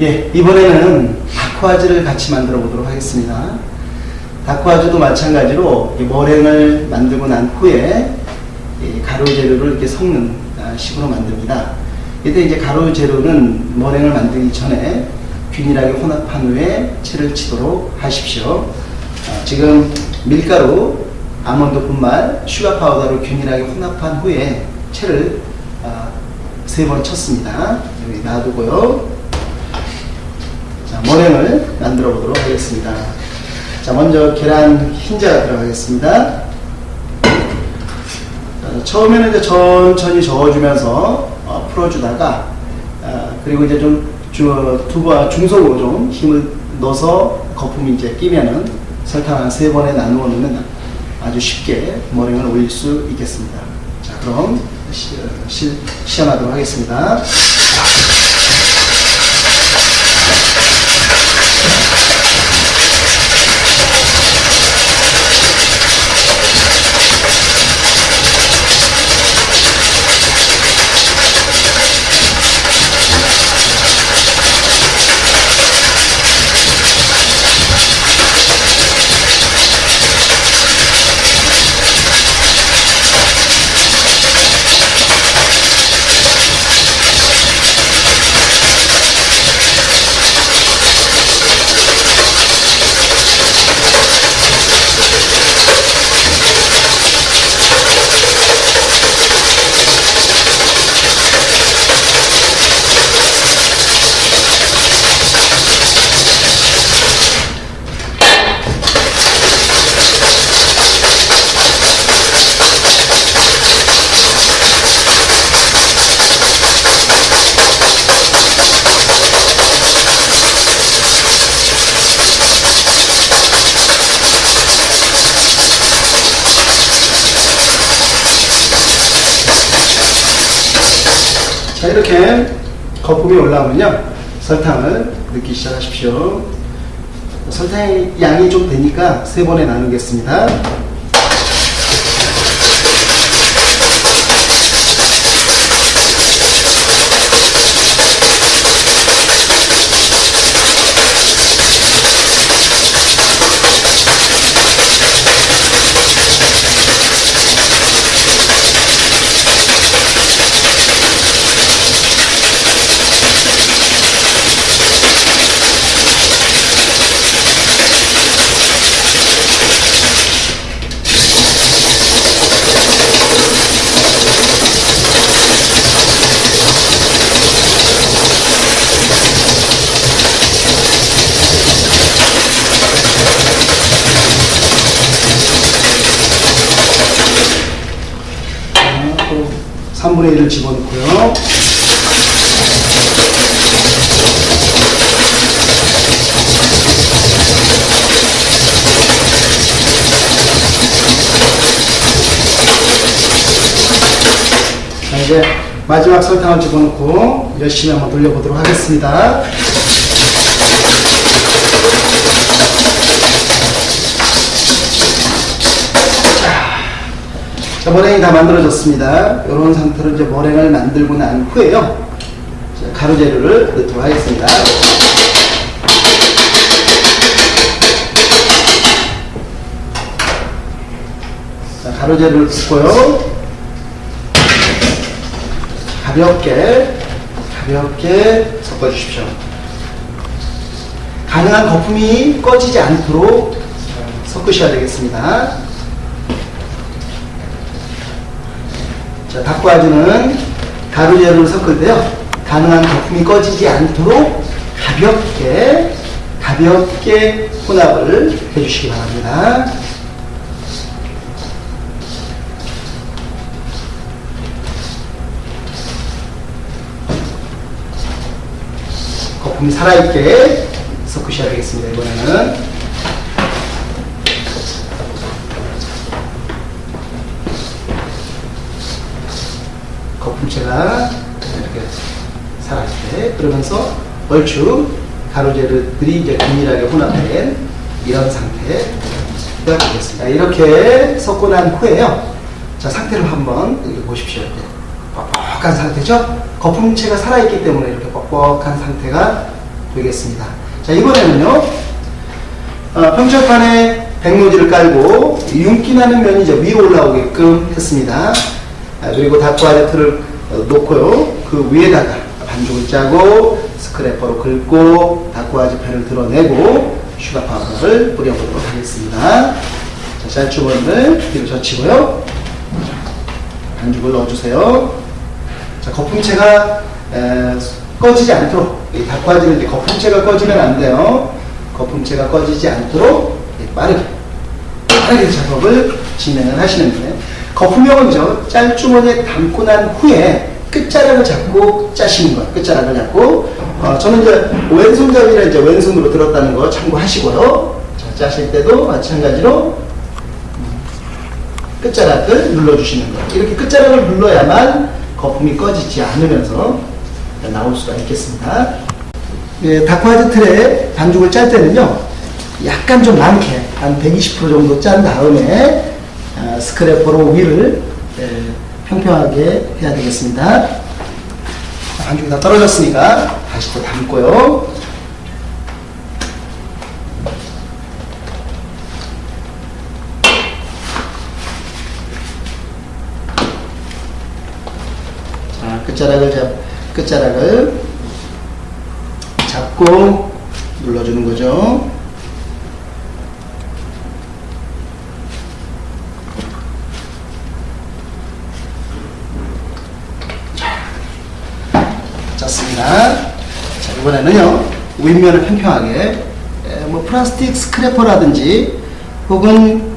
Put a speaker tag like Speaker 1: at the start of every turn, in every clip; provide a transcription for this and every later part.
Speaker 1: 예, 이번에는 dacquoise를 같이 만들어 보도록 하겠습니다. dacquoise도 마찬가지로 이 머랭을 만들고 난 후에 이 가루 재료를 이렇게 섞는 아, 식으로 만듭니다. 이때 이제 가루 재료는 머랭을 만들기 전에 균일하게 혼합한 후에 채를 치도록 하십시오. 아, 지금 밀가루, 아몬드 분말, sugar powder로 균일하게 혼합한 후에 채를 아, 세번 쳤습니다. 여기 놔두고요. 자, 머랭을 만들어 보도록 하겠습니다. 자, 먼저 계란 흰자가 들어가겠습니다. 어, 처음에는 이제 천천히 저어주면서 어, 풀어주다가 어, 그리고 이제 좀 주, 두바 중속으로 좀 힘을 넣어서 거품이 이제 끼면은 설탕 한 세 번에 나누어 넣으면 아주 쉽게 머랭을 올릴 수 있겠습니다. 자, 그럼 시, 시, 시험하도록 하겠습니다. 자 이렇게 거품이 올라오면요. 설탕을 넣기 시작하십시오. 설탕의 양이 좀 되니까 세 번에 나누겠습니다 자, 또 3분의 1을 집어넣고요. 자 이제 마지막 설탕을 집어넣고 열심히 한번 돌려보도록 하겠습니다 자, 머랭이 다 만들어졌습니다. 이런 상태로 이제 머랭을 만들고 난 후에요. 자, 가루 재료를 넣도록 하겠습니다. 자, 가루 재료를 넣고요. 가볍게, 가볍게 섞어주십시오. 가능한 거품이 꺼지지 않도록 섞으셔야 되겠습니다. 자, 닭과주는 가루 재료를 섞을 때요. 가능한 거품이 꺼지지 않도록 가볍게, 가볍게 혼합을 해주시기 바랍니다. 거품이 살아있게 섞으셔야 되겠습니다. 이번에는. 거품체가 이렇게 살아있게 그러면서 얼추 가루재료들이 이제 균일하게 혼합된 이런 상태가 되겠습니다. 이렇게 섞고 난 후에요. 자, 상태를 한번 여기 보십시오. 이렇게 뻑뻑한 상태죠? 거품체가 살아있기 때문에 이렇게 뻑뻑한 상태가 되겠습니다. 자, 이번에는요, 어, 평철판에 백노지를 깔고 윤기 나는 면이 이제 위로 올라오게끔 했습니다. 아, 그리고 dacquoise 틀을 어, 놓고요, 그 위에다가 반죽을 짜고 scraper로 긁고 dacquoise 팬을 드러내고 sugar powder를 뿌려보도록 하겠습니다. 자, 짤주머니를 뒤로 젖히고요. 반죽을 넣어주세요. 자, 거품체가 에, 꺼지지 않도록 이 닭바지는 이제 거품체가 꺼지면 안 돼요. 거품체가 꺼지지 않도록 예, 빠르게 빠르게 작업을 진행을 하시는데 거품형은죠 짤주머니에 담고 난 후에 끝자락을 잡고 짜시는 거예요. 끝자락을 잡고 어, 저는 이제 왼손잡이라 이제 왼손으로 들었다는 거 참고하시고요. 자, 짜실 때도 마찬가지로 끝자락을 눌러주시는 거예요. 이렇게 끝자락을 눌러야만 거품이 꺼지지 않으면서 나올 수가 있겠습니다. 예, 다크화이트 틀에 반죽을 짤 때는요, 약간 좀 많게, 한 120% 정도 짠 다음에, 아, 스크래퍼로 위를 예, 평평하게 해야 되겠습니다. 자, 반죽이 다 떨어졌으니까 다시 또 담고요. 자, 끝자락을 잡, 끝자락을 잡고 눌러주는 거죠. 자, 짰습니다. 자, 이번에는요, 윗면을 평평하게, 에, 뭐, 플라스틱 스크래퍼라든지, 혹은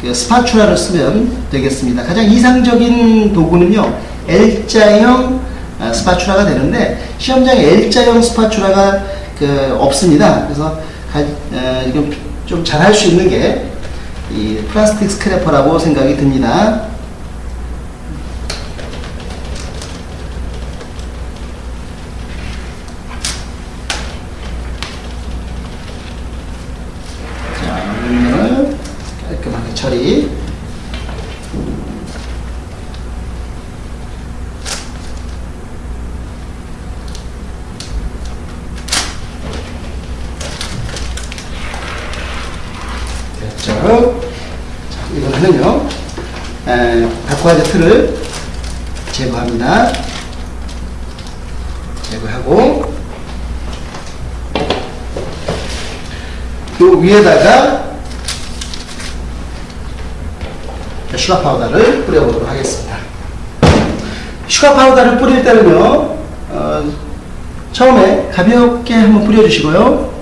Speaker 1: 그 spatula를 쓰면 되겠습니다. 가장 이상적인 도구는요, L자형 아, spatula가 되는데 시험장에 L자형 spatula가 그 없습니다. 그래서 좀 잘할 수 있는 게 이 플라스틱 scraper라고 생각이 듭니다. 자, 윗면을 깔끔하게 처리. 됐죠? 자, 이번에는요, 에, 다크화이트 틀을 제거합니다. 제거하고, 요 위에다가 sugar powder를 뿌려보도록 하겠습니다. sugar powder를 뿌릴 때는요, 어, 처음에 가볍게 한번 뿌려주시고요.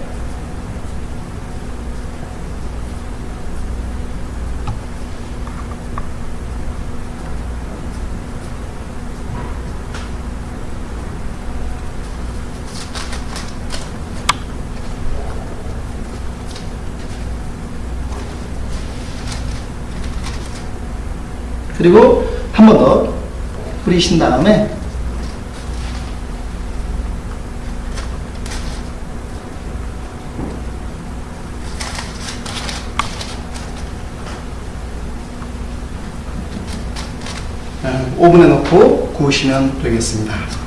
Speaker 1: 그리고 한 번 더 뿌리신 다음에 어, 오븐에 넣고 구우시면 되겠습니다.